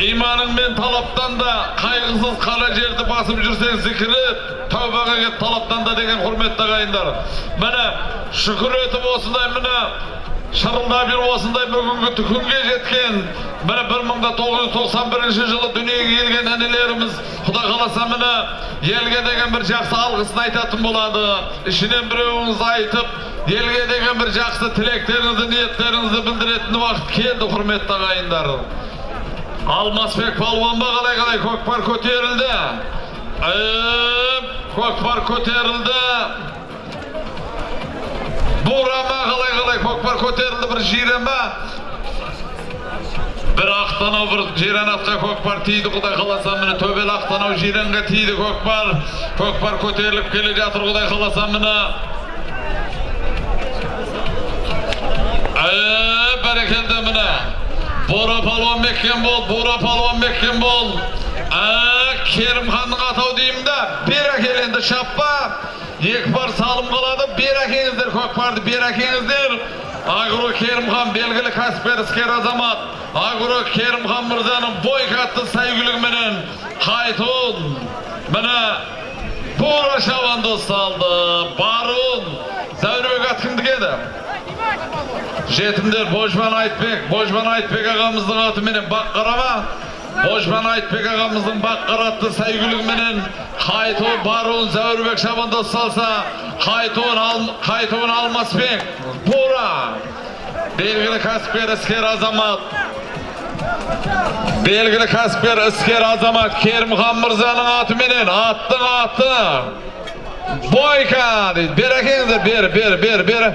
İmanın men talaptan da kaygısız kara жерді басып жүрсең зікіріп тәубаға кет талаптан да деген құрметті ағайындар міне шүкір етіп осындай міне шырылдап жүріп осындай бүгінгі күнге жеткен міне бір мың да тоғыз жүз тоқсан бірінші жылы дүниеге келген інілеріміз құда қаласа міне елге деген бір жақсы алғысын айтатын болады ішінен біреуіңіз айтып елге деген бір жақсы тілектеріңізді ниеттеріңізді білдіретін уақыт келді құрметті ағайындар Алмасбек палуан ба қалай қалай көкпар көтерілді көкпар көтерілді бурама қалай қалай көкпар көтерілді бір жирен ба бір ақтанау бір жиренатқа көкпар тиді құдай қаласа міне төбел ақтанау жиренге тиді көкпар көкпар көтеріліп келе жатыр құдай қаласа міне Бора палуан меккен бол, Бора палуан меккен бол. Керімханның атау деймін да, бер әкел шаппа. Екі бар салым қалады, бер әкеңіздер көкпарды, бер әкеңіздер. Агро Керімхан белгілі кәсіпкер іскер азамат. Агро Керімхан мырзаның бойкатты сәйгілігіменен қайтуын. Міне Бора шабанды салды. Барун. Зәурбек ат кімдік еді? Жетімдер божбан айтбек божбан айтбек ағамыздың атыменен бақ қарама божбан айтбек ағамыздың бақ қаратты сәйгүлігіменен қайтуын баруын зәурбек шабандоз салса қайтуын ал, қайтуын алмасбек бура. Белгілі кәсіпкер іскер азамат. Белгілі кәсіпкер іскер азамат керімхан мырзаның атыменен аттың аты. Бойка дейді. Бер әкеңіздер бер бер бер бер.